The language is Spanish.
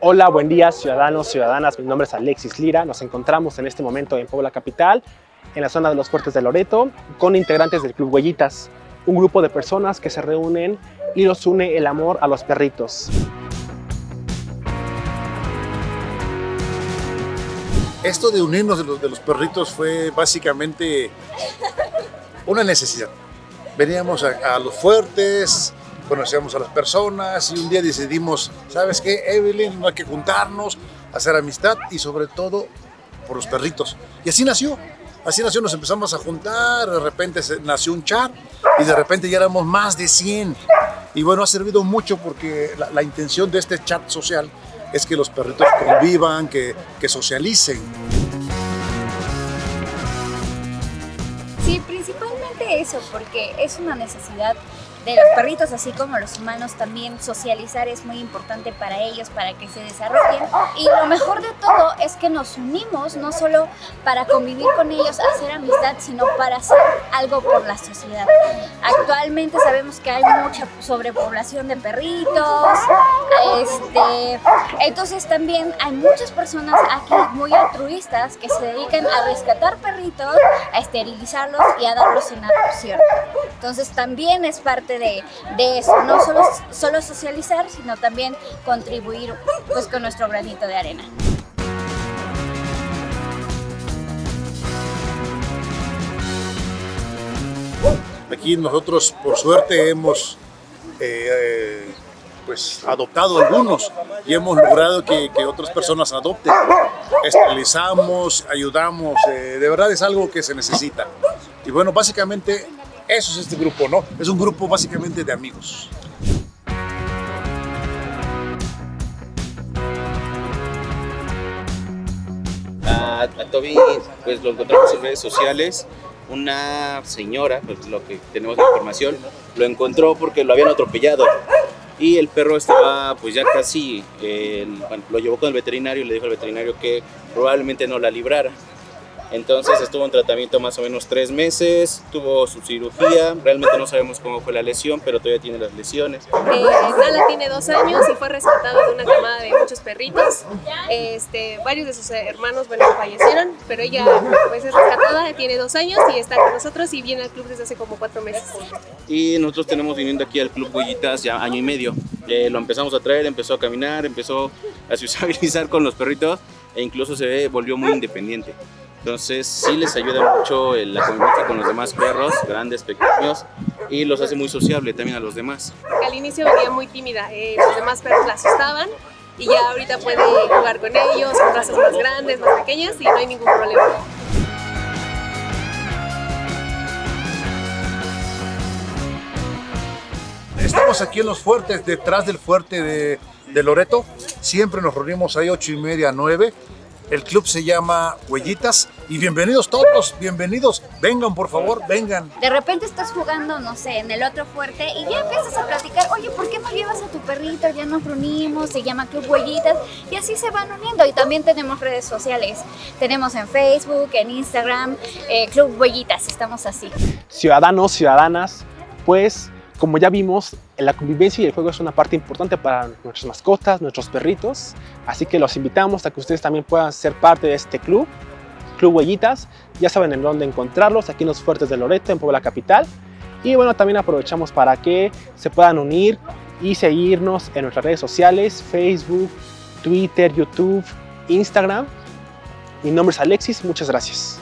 Hola, buen día ciudadanos, ciudadanas, mi nombre es Alexis Lira, nos encontramos en este momento en Puebla Capital, en la zona de los Fuertes de Loreto, con integrantes del Club Huellitas, un grupo de personas que se reúnen y los une el amor a los perritos. Esto de unirnos de los, de los perritos fue básicamente una necesidad. Veníamos a, a los fuertes, conocíamos a las personas y un día decidimos, ¿sabes qué, Evelyn? No hay que juntarnos, hacer amistad y sobre todo por los perritos. Y así nació. Así nació, nos empezamos a juntar, de repente nació un chat y de repente ya éramos más de 100. Y bueno, ha servido mucho porque la, la intención de este chat social es que los perritos convivan, que, que socialicen. Sí, principalmente eso, porque es una necesidad de los perritos, así como los humanos, también socializar es muy importante para ellos, para que se desarrollen. Y lo mejor de todo es que nos unimos, no solo para convivir con ellos, hacer amistad, sino para hacer algo por la sociedad. Actualmente sabemos que hay mucha sobrepoblación de perritos, este, entonces también hay muchas personas aquí muy altruistas que se dedican a rescatar perritos, a esterilizarlos y a darlos en adopción. Entonces también es parte de, de eso, no solo, solo socializar, sino también contribuir pues, con nuestro granito de arena. Aquí nosotros, por suerte, hemos eh, eh, pues, adoptado algunos y hemos logrado que, que otras personas adopten. Esterilizamos, ayudamos, eh, de verdad es algo que se necesita. Y bueno, básicamente eso es este grupo, ¿no? Es un grupo básicamente de amigos. A, Toby pues lo encontramos en redes sociales. Una señora, pues lo que tenemos de información, lo encontró porque lo habían atropellado. Y el perro estaba pues ya casi, bueno, lo llevó con el veterinario y le dijo al veterinario que probablemente no la librara. Entonces estuvo en tratamiento más o menos tres meses, tuvo su cirugía, realmente no sabemos cómo fue la lesión, pero todavía tiene las lesiones. Eh, Nala tiene dos años y fue rescatado de una camada de muchos perritos. Este, varios de sus hermanos, bueno, fallecieron, pero ella pues es rescatada, tiene dos años y está con nosotros y viene al club desde hace como cuatro meses. Y nosotros tenemos viniendo aquí al Club Huellitas ya año y medio. Eh, lo empezamos a traer, empezó a caminar, empezó a sociabilizar con los perritos e incluso se volvió muy independiente. Entonces sí les ayuda mucho la convivencia con los demás perros, grandes, pequeños, y los hace muy sociable también a los demás. Al inicio venía muy tímida, eh, los demás perros la asustaban y ya ahorita puede jugar con ellos, con razas más grandes, más pequeñas y no hay ningún problema. Estamos aquí en los fuertes, detrás del fuerte de, de Loreto. Siempre nos reunimos ahí ocho y media, nueve. El club se llama Huellitas y bienvenidos todos, bienvenidos. Vengan, por favor, vengan. De repente estás jugando, no sé, en el otro fuerte y ya empiezas a platicar, oye, ¿por qué no llevas a tu perrito? Ya nos reunimos, se llama Club Huellitas y así se van uniendo. Y también tenemos redes sociales. Tenemos en Facebook, en Instagram, eh, Club Huellitas, estamos así. Ciudadanos, ciudadanas, pues como ya vimos, la convivencia y el juego es una parte importante para nuestras mascotas, nuestros perritos, así que los invitamos a que ustedes también puedan ser parte de este club, Club Huellitas, ya saben en dónde encontrarlos, aquí en los Fuertes de Loreto, en Puebla Capital, y bueno, también aprovechamos para que se puedan unir y seguirnos en nuestras redes sociales, Facebook, Twitter, YouTube, Instagram. Mi nombre es Alexis, muchas gracias.